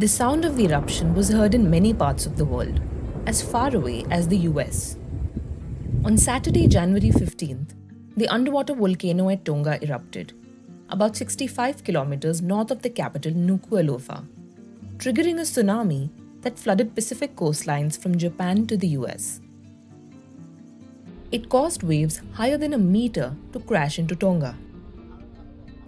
The sound of the eruption was heard in many parts of the world, as far away as the US. On Saturday, January 15th, the underwater volcano at Tonga erupted, about 65 kilometers north of the capital Nuku'alofa, triggering a tsunami that flooded Pacific coastlines from Japan to the US. It caused waves higher than a meter to crash into Tonga.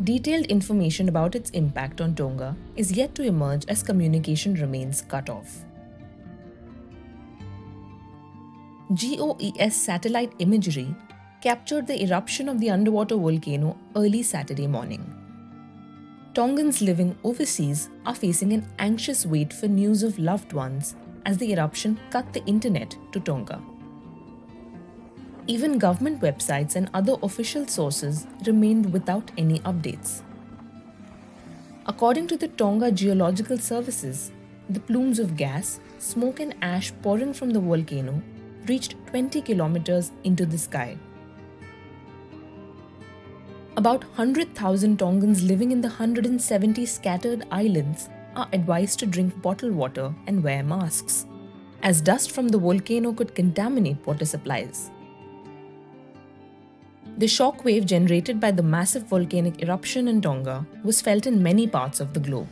Detailed information about its impact on Tonga is yet to emerge as communication remains cut off. GOES satellite imagery captured the eruption of the underwater volcano early Saturday morning. Tongans living overseas are facing an anxious wait for news of loved ones as the eruption cut the internet to Tonga. Even government websites and other official sources remained without any updates. According to the Tonga Geological Services, the plumes of gas, smoke and ash pouring from the volcano reached 20 kilometers into the sky. About 100,000 Tongans living in the 170 scattered islands are advised to drink bottled water and wear masks, as dust from the volcano could contaminate water supplies. The shock wave generated by the massive volcanic eruption in Tonga was felt in many parts of the globe.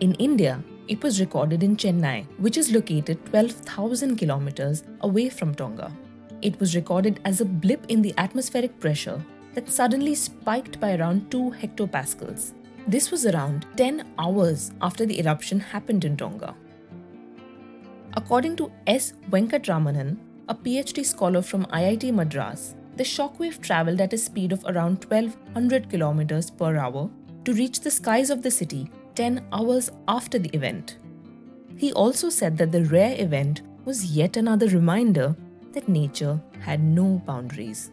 In India, it was recorded in Chennai, which is located 12,000 kilometers away from Tonga. It was recorded as a blip in the atmospheric pressure that suddenly spiked by around 2 hectopascals. This was around 10 hours after the eruption happened in Tonga. According to S. Venkatramanan, a PhD scholar from IIT Madras, the shockwave traveled at a speed of around 1200 kilometers per hour to reach the skies of the city 10 hours after the event. He also said that the rare event was yet another reminder that nature had no boundaries.